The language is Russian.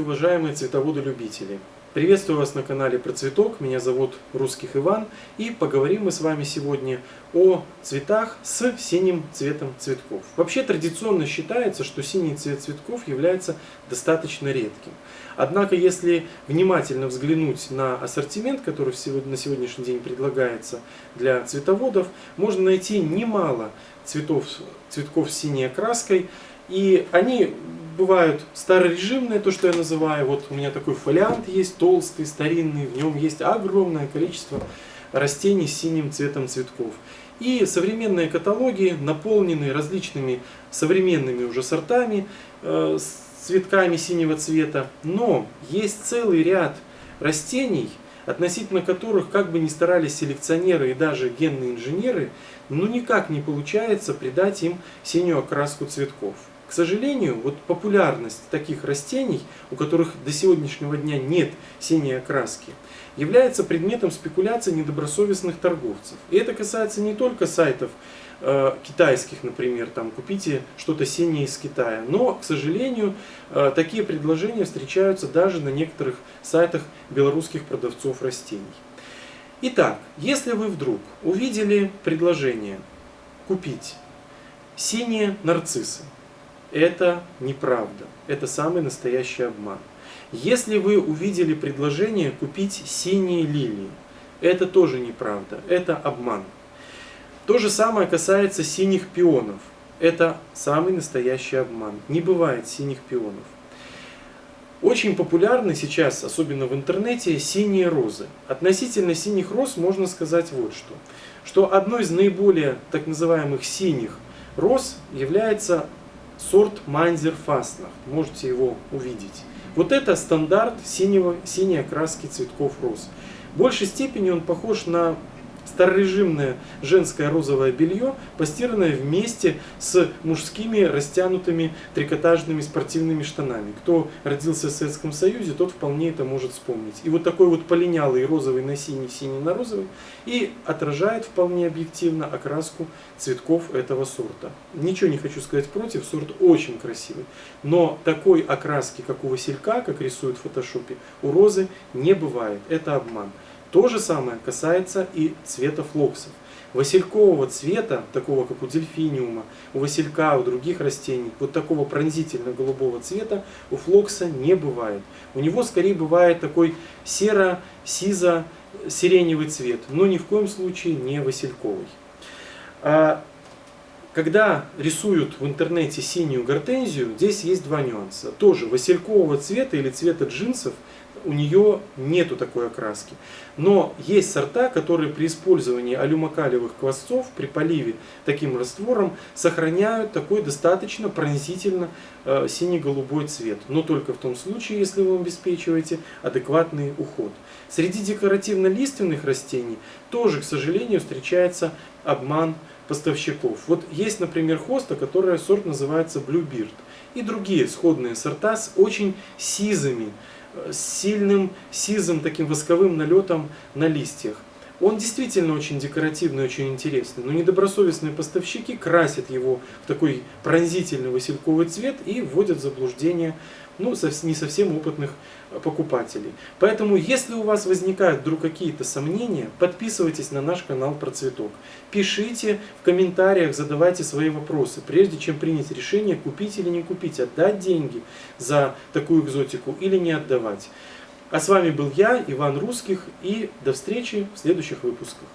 Здравствуйте, уважаемые цветоводы-любители! Приветствую вас на канале Про Цветок, меня зовут Русских Иван, и поговорим мы с вами сегодня о цветах с синим цветом цветков. Вообще традиционно считается, что синий цвет цветков является достаточно редким. Однако, если внимательно взглянуть на ассортимент, который на сегодняшний день предлагается для цветоводов, можно найти немало цветов, цветков с синей окраской, и они бывают старорежимные, то, что я называю. Вот у меня такой фолиант есть, толстый, старинный. В нем есть огромное количество растений с синим цветом цветков. И современные каталоги наполнены различными современными уже сортами, э, с цветками синего цвета. Но есть целый ряд растений, относительно которых, как бы ни старались селекционеры и даже генные инженеры, ну никак не получается придать им синюю окраску цветков. К сожалению, вот популярность таких растений, у которых до сегодняшнего дня нет синей окраски, является предметом спекуляции недобросовестных торговцев. И это касается не только сайтов э, китайских, например, там купите что-то синее из Китая, но, к сожалению, э, такие предложения встречаются даже на некоторых сайтах белорусских продавцов растений. Итак, если вы вдруг увидели предложение купить синие нарциссы, это неправда. Это самый настоящий обман. Если вы увидели предложение купить синие лилии, это тоже неправда, это обман. То же самое касается синих пионов. Это самый настоящий обман. Не бывает синих пионов. Очень популярны сейчас, особенно в интернете, синие розы. Относительно синих роз можно сказать вот что. Что одной из наиболее так называемых синих роз является сорт Манзер Фастнах. Можете его увидеть. Вот это стандарт синего, синей окраски цветков роз. В большей степени он похож на старорежимное женское розовое белье, постиранное вместе с мужскими растянутыми трикотажными спортивными штанами. Кто родился в Советском Союзе, тот вполне это может вспомнить. И вот такой вот полинялый розовый на синий, синий на розовый и отражает вполне объективно окраску цветков этого сорта. Ничего не хочу сказать против, сорт очень красивый. Но такой окраски, как у василька, как рисуют в фотошопе, у розы не бывает. Это обман. То же самое касается и цвета флоксов. Василькового цвета, такого как у дельфиниума, у василька, у других растений, вот такого пронзительно-голубого цвета у флокса не бывает. У него скорее бывает такой серо-сизо-сиреневый цвет, но ни в коем случае не васильковый. Когда рисуют в интернете синюю гортензию, здесь есть два нюанса. Тоже василькового цвета или цвета джинсов у нее нету такой окраски. Но есть сорта, которые при использовании алюмокалиевых квасцов при поливе таким раствором сохраняют такой достаточно пронзительно э, сине-голубой цвет. Но только в том случае, если вы обеспечиваете адекватный уход. Среди декоративно-лиственных растений тоже, к сожалению, встречается обман поставщиков. Вот есть, например, хоста, которая сорт называется Bluebird. И другие сходные сорта с очень сизыми с сильным сизым таким восковым налетом на листьях. Он действительно очень декоративный, очень интересный, но недобросовестные поставщики красят его в такой пронзительный васильковый цвет и вводят в заблуждение ну, не совсем опытных покупателей. Поэтому, если у вас возникают вдруг какие-то сомнения, подписывайтесь на наш канал про цветок. Пишите в комментариях, задавайте свои вопросы, прежде чем принять решение, купить или не купить, отдать деньги за такую экзотику или не отдавать. А с вами был я, Иван Русских, и до встречи в следующих выпусках.